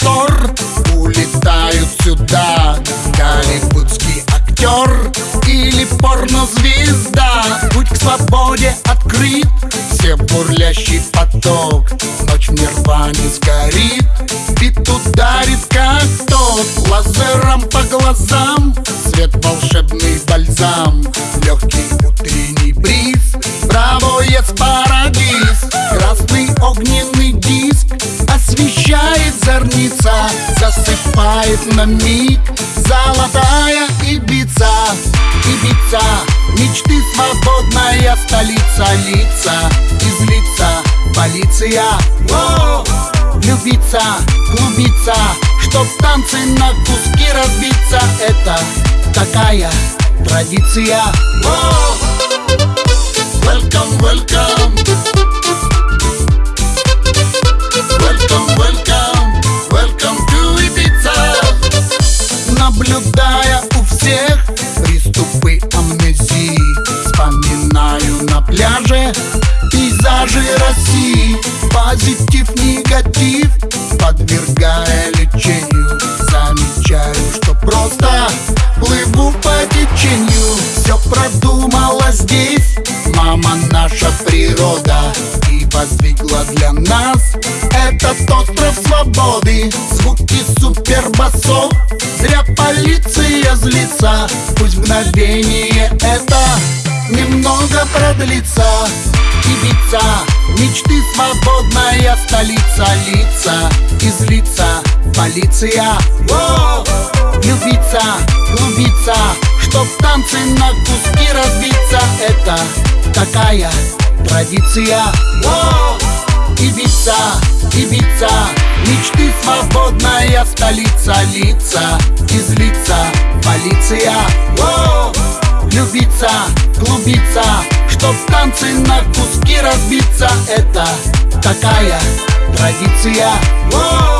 контор Улетают сюда голливудский актер Или порнозвезда. Путь к свободе открыт Все бурлящий поток. Ночь в нирване сгорит Бит ударит как ток Лазером по глазам освещает зорница Засыпает на миг золотая Ибица Ибица, мечты свободная столица Лица, излица, полиция Воу! Любиться, клубиться, чтоб танцы на куски разбиться Это такая традиция Воу! Пейзажи России Позитив, негатив, подвергая лечению Замечаю, что просто плыву по течению. Все продумала здесь. Мама наша природа И воздвигла для нас этот остров свободы. Звуки супербасов полиция злится. Пусть мгновение это немного продлится. Ибица, мечты свободная столица Лица, излица, полиция. Воу! Любиться, клубиться Чтоб танцы на куски разбиться. Это такая традиция. Воу! Ибица, Ибица Мечты свободная столица Лица, излица, полиция Воу! Любиться, клубиться Чтоб танцы на куски разбиться Это такая традиция! Воу!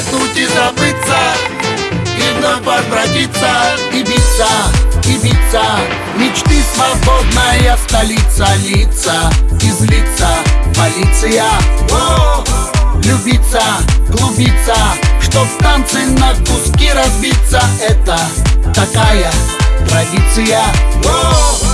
Вдохнуть и забыться. И вновь возвратиться Ибица, Ибица, мечты свободная столица Лица, излица, полиция. О, Любиться, клубиться, чтоб танцы на куски разбиться. Это такая традиция. О,